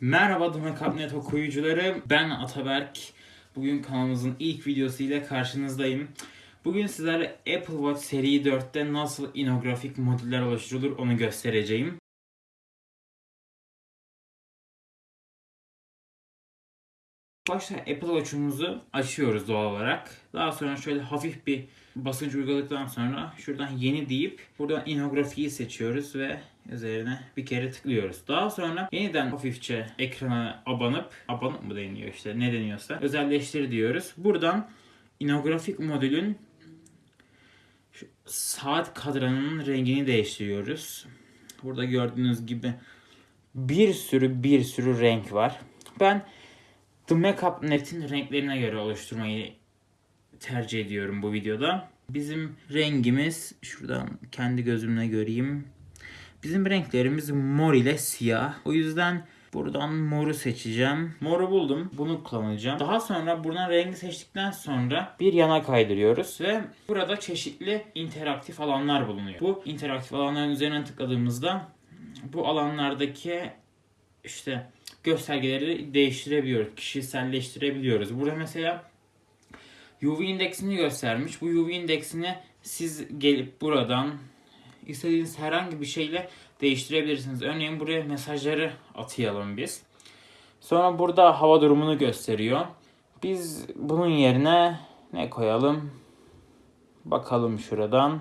Merhaba Domekapnet okuyucuları. Ben Ataberk. Bugün kanalımızın ilk videosu ile karşınızdayım. Bugün sizlere Apple Watch seri 4'te nasıl inografik modüller oluşturulur onu göstereceğim. Başta Apple Watch'umuzu açıyoruz doğal olarak. Daha sonra şöyle hafif bir basınç uyguladıktan sonra şuradan yeni deyip buradan inografiyi seçiyoruz ve üzerine bir kere tıklıyoruz. Daha sonra yeniden hafifçe ekrana abanıp, abanıp mı deniyor işte ne deniyorsa özelleştir diyoruz. Buradan inografik modülün saat kadranının rengini değiştiriyoruz. Burada gördüğünüz gibi bir sürü bir sürü renk var. Ben The Makeup Net'in renklerine göre oluşturmayı tercih ediyorum bu videoda. Bizim rengimiz şuradan kendi gözümle göreyim. Bizim renklerimiz mor ile siyah. O yüzden buradan moru seçeceğim. Moru buldum. Bunu kullanacağım. Daha sonra buradan rengi seçtikten sonra bir yana kaydırıyoruz ve burada çeşitli interaktif alanlar bulunuyor. Bu interaktif alanların üzerine tıkladığımızda bu alanlardaki işte göstergeleri değiştirebiliyoruz. Kişiselleştirebiliyoruz. Burada mesela UV indeksini göstermiş. Bu UV indeksini siz gelip buradan istediğiniz herhangi bir şeyle değiştirebilirsiniz. Örneğin buraya mesajları atayalım biz. Sonra burada hava durumunu gösteriyor. Biz bunun yerine ne koyalım? Bakalım şuradan.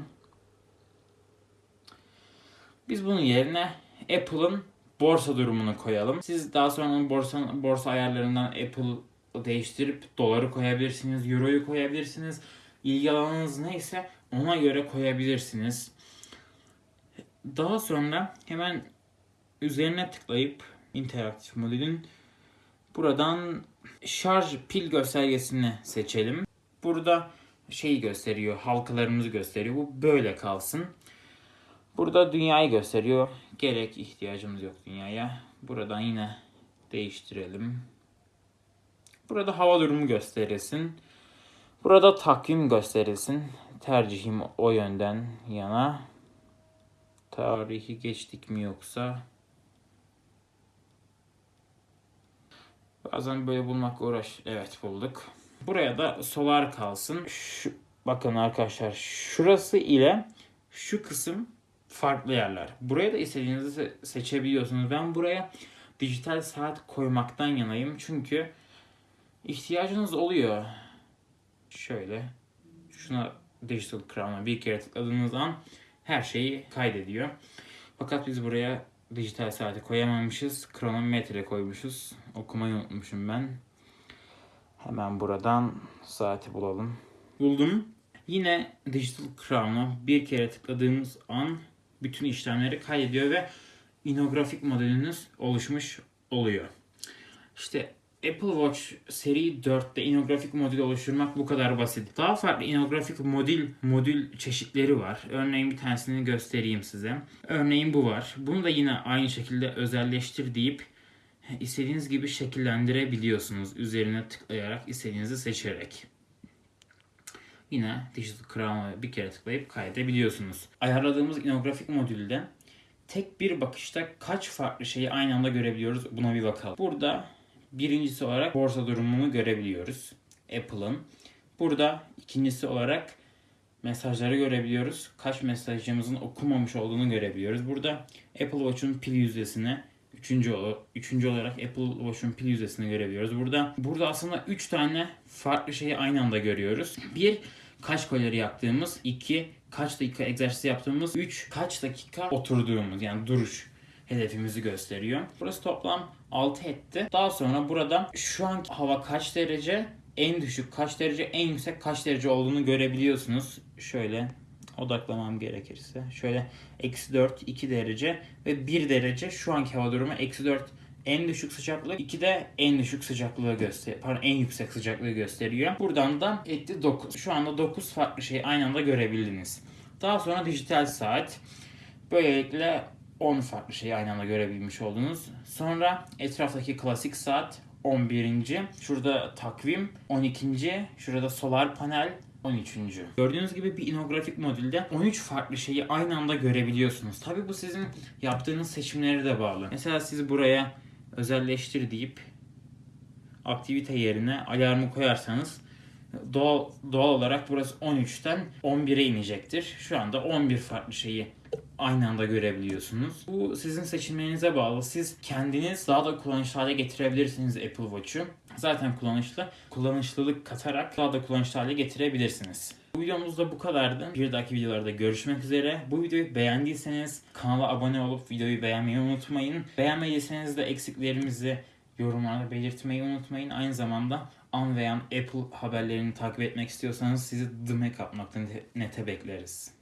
Biz bunun yerine Apple'ın borsa durumunu koyalım. Siz daha sonra borsa, borsa ayarlarından Apple değiştirip doları koyabilirsiniz, euroyu koyabilirsiniz. İlgi alanınız neyse ona göre koyabilirsiniz. Daha sonra hemen üzerine tıklayıp interaktif modülün buradan şarj pil göstergesini seçelim. Burada şeyi gösteriyor, halkalarımızı gösteriyor. Bu böyle kalsın. Burada dünyayı gösteriyor. Gerek ihtiyacımız yok dünyaya. Buradan yine değiştirelim. Burada hava durumu gösterilsin. Burada takvim gösterilsin. Tercihim o yönden yana. Tarihi geçtik mi yoksa? Bazen böyle bulmak uğraş. Evet bulduk. Buraya da solar kalsın. Şu, bakın arkadaşlar şurası ile şu kısım farklı yerler. Buraya da istediğinizi se- seçebiliyorsunuz. Ben buraya dijital saat koymaktan yanayım. Çünkü ihtiyacınız oluyor. Şöyle şuna digital crown'a bir kere tıkladığınız an her şeyi kaydediyor. Fakat biz buraya dijital saati koyamamışız. Kronometre koymuşuz. Okumayı unutmuşum ben. Hemen buradan saati bulalım. Buldum. Yine Digital Crown'a bir kere tıkladığımız an bütün işlemleri kaydediyor ve inografik modeliniz oluşmuş oluyor. İşte Apple Watch seri 4'te inografik modül oluşturmak bu kadar basit. Daha farklı inografik modül modül çeşitleri var. Örneğin bir tanesini göstereyim size. Örneğin bu var. Bunu da yine aynı şekilde özelleştir deyip istediğiniz gibi şekillendirebiliyorsunuz. Üzerine tıklayarak istediğinizi seçerek. Yine Digital Crown'a bir kere tıklayıp kaydedebiliyorsunuz. Ayarladığımız inografik modülde tek bir bakışta kaç farklı şeyi aynı anda görebiliyoruz buna bir bakalım. Burada birincisi olarak borsa durumunu görebiliyoruz. Apple'ın. Burada ikincisi olarak mesajları görebiliyoruz. Kaç mesajımızın okunmamış olduğunu görebiliyoruz. Burada Apple Watch'un pil yüzdesini Üçüncü, ol- üçüncü olarak Apple Watch'un pil yüzdesini görebiliyoruz. Burada burada aslında 3 tane farklı şeyi aynı anda görüyoruz. Bir, kaç kalori yaktığımız. iki kaç dakika egzersiz yaptığımız. Üç, kaç dakika oturduğumuz yani duruş hedefimizi gösteriyor. Burası toplam 6 etti. Daha sonra burada şu an hava kaç derece, en düşük kaç derece, en yüksek kaç derece olduğunu görebiliyorsunuz. Şöyle odaklamam gerekirse. Şöyle eksi 4, 2 derece ve 1 derece şu anki hava durumu eksi 4 en düşük sıcaklık 2 de en düşük sıcaklığı gösteriyor. Pardon en yüksek sıcaklığı gösteriyor. Buradan da etti 9. Şu anda 9 farklı şeyi aynı anda görebildiniz. Daha sonra dijital saat. Böylelikle 10 farklı şeyi aynı anda görebilmiş oldunuz. Sonra etraftaki klasik saat 11. Şurada takvim 12. Şurada solar panel 13. Gördüğünüz gibi bir inografik modülde 13 farklı şeyi aynı anda görebiliyorsunuz. Tabi bu sizin yaptığınız seçimlere de bağlı. Mesela siz buraya özelleştir deyip aktivite yerine alarmı koyarsanız doğal, doğal olarak burası 13'ten 11'e inecektir. Şu anda 11 farklı şeyi aynı anda görebiliyorsunuz. Bu sizin seçimlerinize bağlı. Siz kendiniz daha da kullanışlı hale getirebilirsiniz Apple Watch'u. Zaten kullanışlı. Kullanışlılık katarak daha da kullanışlı hale getirebilirsiniz. Bu videomuz da bu kadardı. Bir dahaki videolarda görüşmek üzere. Bu videoyu beğendiyseniz kanala abone olup videoyu beğenmeyi unutmayın. Beğenmediyseniz de eksiklerimizi yorumlarda belirtmeyi unutmayın. Aynı zamanda an veya Apple haberlerini takip etmek istiyorsanız sizi The Make Up.net'e bekleriz.